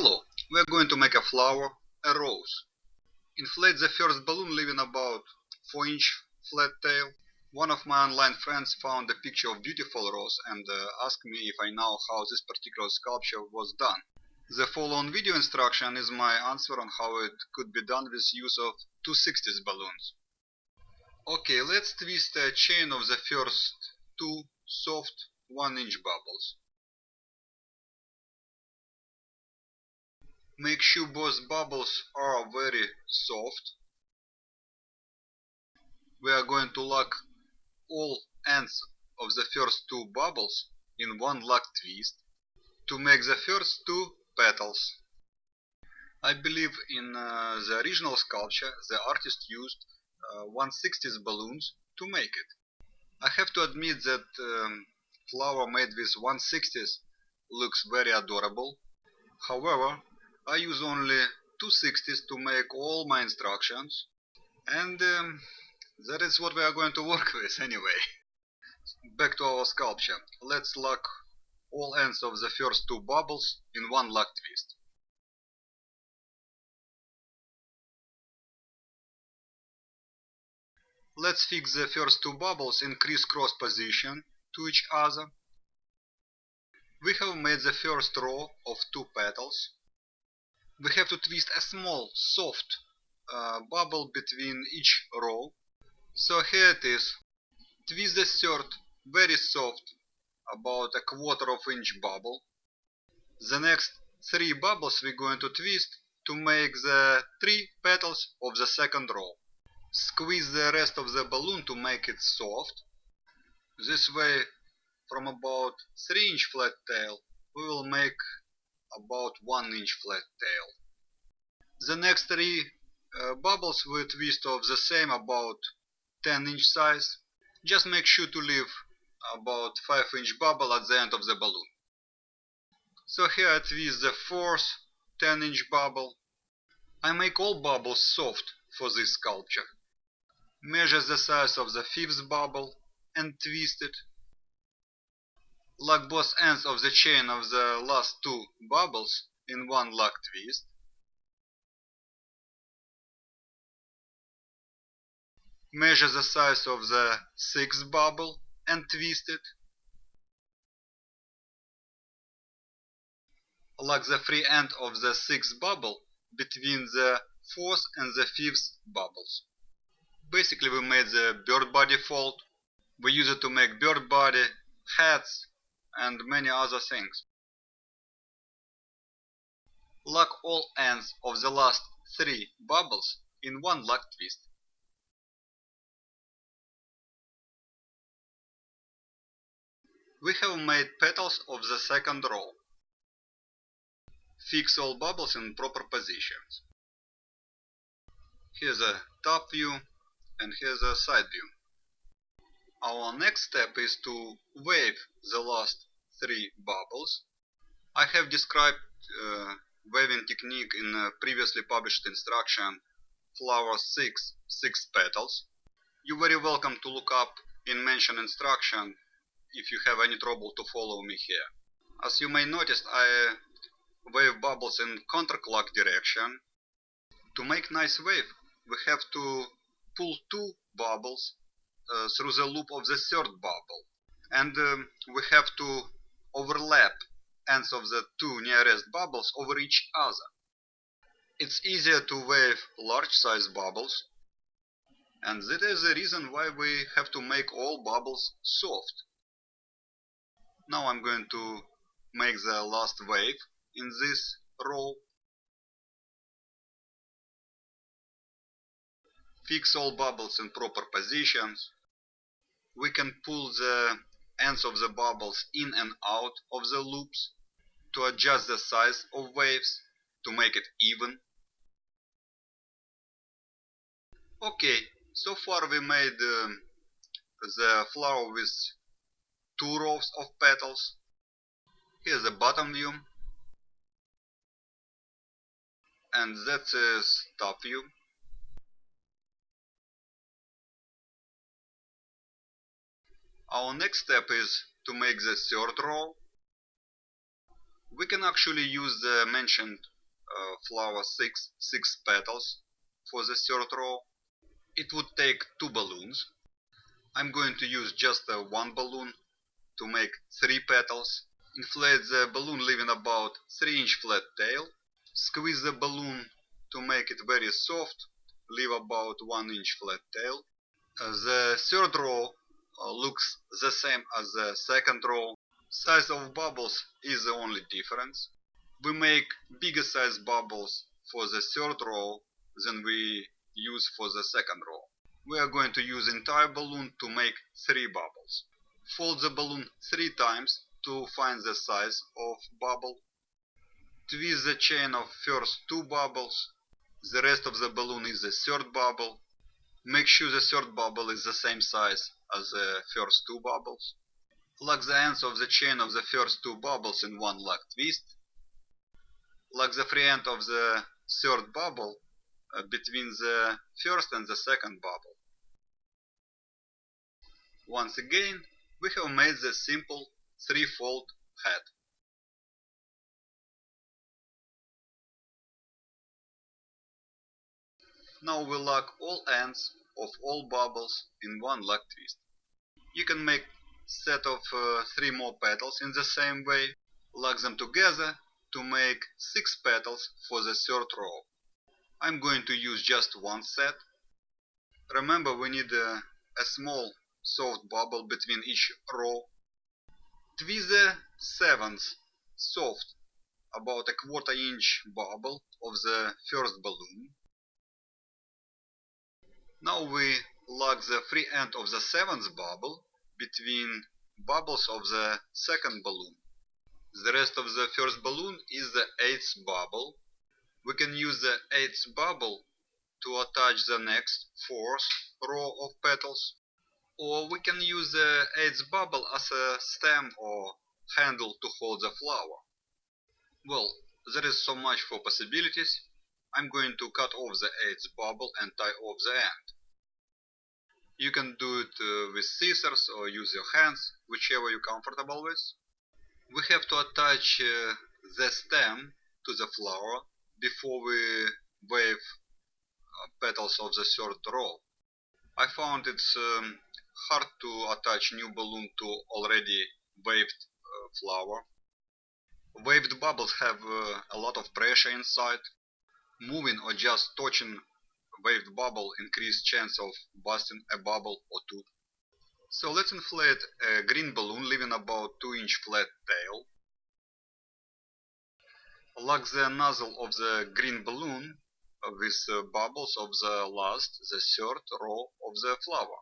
Hello, we are going to make a flower, a rose. Inflate the first balloon leaving about 4 inch flat tail. One of my online friends found a picture of beautiful rose and uh, asked me if I know how this particular sculpture was done. The following video instruction is my answer on how it could be done with use of 260s balloons. Okay, let's twist a chain of the first two soft 1 inch bubbles. Make sure both bubbles are very soft. We are going to lock all ends of the first two bubbles in one lock twist to make the first two petals. I believe in uh, the original sculpture the artist used uh, 160s balloons to make it. I have to admit that um, flower made with 160s looks very adorable. However, I use only 260s to make all my instructions and um, that is what we are going to work with anyway. Back to our sculpture. Let's lock all ends of the first two bubbles in one lock twist. Let's fix the first two bubbles in criss-cross position to each other. We have made the first row of two petals we have to twist a small soft uh, bubble between each row. So here it is. Twist the third very soft about a quarter of inch bubble. The next three bubbles we're going to twist to make the three petals of the second row. Squeeze the rest of the balloon to make it soft. This way from about 3 inch flat tail we will make about 1 inch flat tail. The next three uh, bubbles will twist of the same about 10 inch size. Just make sure to leave about 5 inch bubble at the end of the balloon. So here I twist the fourth 10 inch bubble. I make all bubbles soft for this sculpture. Measure the size of the fifth bubble and twist it lock both ends of the chain of the last two bubbles in one lock twist. Measure the size of the sixth bubble and twist it. Lock the free end of the sixth bubble between the fourth and the fifth bubbles. Basically we made the bird body fold. We use it to make bird body, hats, and many other things. Lock all ends of the last three bubbles in one lock twist. We have made petals of the second row. Fix all bubbles in proper positions. Here's a top view and here's a side view. Our next step is to wave the last three bubbles. I have described uh, waving technique in a previously published instruction flower 6, 6 petals. You're very welcome to look up in mentioned instruction if you have any trouble to follow me here. As you may notice, I wave bubbles in counterclock direction. To make nice wave, we have to pull two bubbles uh, through the loop of the third bubble. And um, we have to overlap ends of the two nearest bubbles over each other. It's easier to wave large size bubbles and that is the reason why we have to make all bubbles soft. Now I'm going to make the last wave in this row. Fix all bubbles in proper positions. We can pull the ends of the bubbles in and out of the loops to adjust the size of waves to make it even. Okay, so far we made um, the flower with two rows of petals. Here's the bottom view. And that is a top view. Our next step is to make the third row. We can actually use the mentioned uh, flower 6, 6 petals for the third row. It would take two balloons. I'm going to use just uh, one balloon to make three petals. Inflate the balloon leaving about 3 inch flat tail. Squeeze the balloon to make it very soft. Leave about 1 inch flat tail. Uh, the third row Uh, looks the same as the second row. Size of bubbles is the only difference. We make bigger size bubbles for the third row than we use for the second row. We are going to use entire balloon to make three bubbles. Fold the balloon three times to find the size of bubble. Twist the chain of first two bubbles. The rest of the balloon is the third bubble. Make sure the third bubble is the same size as the first two bubbles. Lock the ends of the chain of the first two bubbles in one lock twist. Lock the free end of the third bubble uh, between the first and the second bubble. Once again, we have made the simple three-fold head. Now we lock all ends of all bubbles in one lock twist. You can make set of uh, three more petals in the same way. Lock them together to make six petals for the third row. I'm going to use just one set. Remember we need a, a small soft bubble between each row. Twist the seventh soft about a quarter inch bubble of the first balloon. Now we lock the free end of the seventh bubble between bubbles of the second balloon. The rest of the first balloon is the eighth bubble. We can use the eighth bubble to attach the next fourth row of petals. Or we can use the eighth bubble as a stem or handle to hold the flower. Well, there is so much for possibilities. I'm going to cut off the eighth bubble and tie off the end. You can do it uh, with scissors or use your hands, whichever you're comfortable with. We have to attach uh, the stem to the flower before we wave uh, petals of the third row. I found it's um, hard to attach new balloon to already waved uh, flower. Waved bubbles have uh, a lot of pressure inside. Moving or just touching waved bubble increase chance of busting a bubble or two. So let's inflate a green balloon leaving about 2 inch flat tail. Lock the nozzle of the green balloon with the bubbles of the last, the third row of the flower.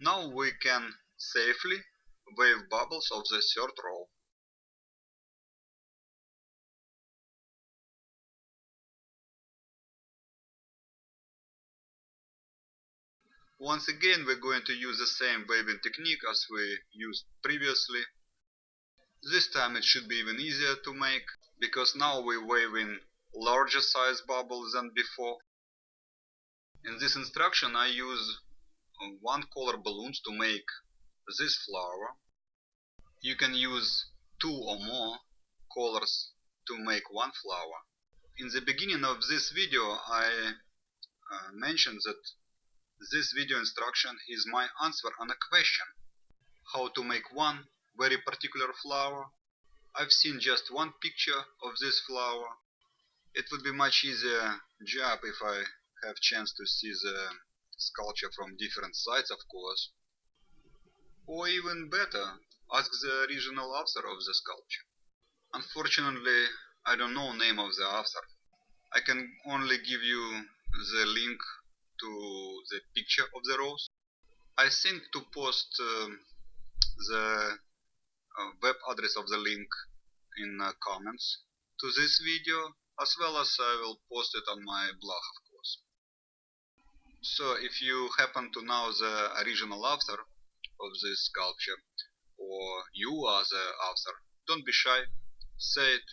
Now we can safely wave bubbles of the third row. Once again we're going to use the same waving technique as we used previously. This time it should be even easier to make, because now we're waving larger size bubbles than before. In this instruction I use uh, one color balloons to make this flower. You can use two or more colors to make one flower. In the beginning of this video I uh, mentioned that this video instruction is my answer on a question. How to make one very particular flower. I've seen just one picture of this flower. It would be much easier job if I have chance to see the sculpture from different sides of course. Or even better, ask the original author of the sculpture. Unfortunately, I don't know name of the author. I can only give you the link to the picture of the rose. I think to post uh, the uh, web address of the link in uh, comments to this video as well as I will post it on my blog of course. So if you happen to know the original author of this sculpture or you are the author, don't be shy, say it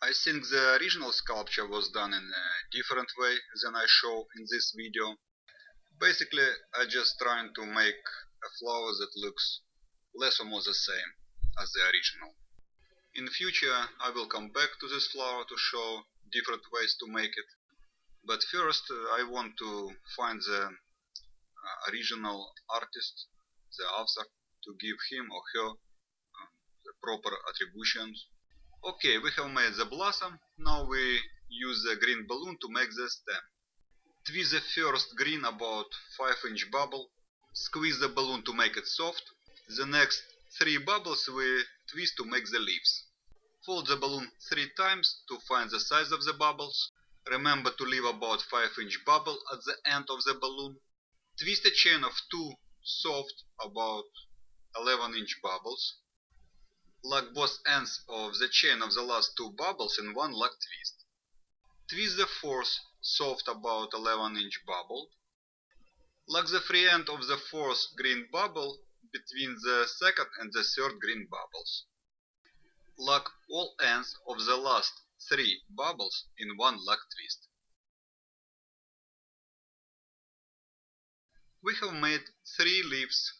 I think the original sculpture was done in a different way than I show in this video. Basically, I just trying to make a flower that looks less or more the same as the original. In future, I will come back to this flower to show different ways to make it. But first, uh, I want to find the uh, original artist, the author, to give him or her uh, the proper attributions. Okay, we have made the blossom. Now we use the green balloon to make the stem. Twist the first green about 5 inch bubble. Squeeze the balloon to make it soft. The next 3 bubbles we twist to make the leaves. Fold the balloon 3 times to find the size of the bubbles. Remember to leave about 5 inch bubble at the end of the balloon. Twist a chain of 2 soft about 11 inch bubbles. Lock both ends of the chain of the last two bubbles in one lock twist. Twist the fourth soft about 11 inch bubble. Lock the free end of the fourth green bubble between the second and the third green bubbles. Lock all ends of the last three bubbles in one lock twist. We have made three leaves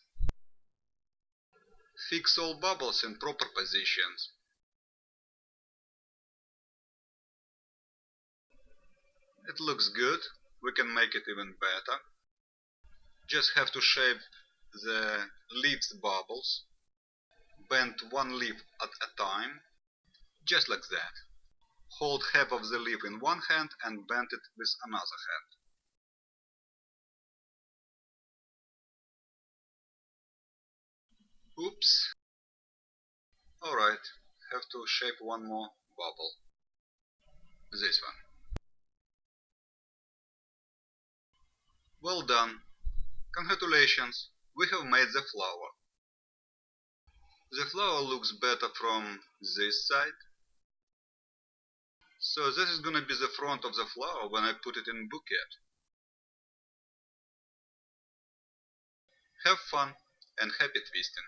Fix all bubbles in proper positions. It looks good, we can make it even better. Just have to shape the leaves bubbles. Bend one leaf at a time, just like that. Hold half of the leaf in one hand and bend it with another hand. Oops. Alright, have to shape one more bubble. This one. Well done. Congratulations, we have made the flower. The flower looks better from this side. So this is gonna be the front of the flower when I put it in bouquet. Have fun and happy twisting!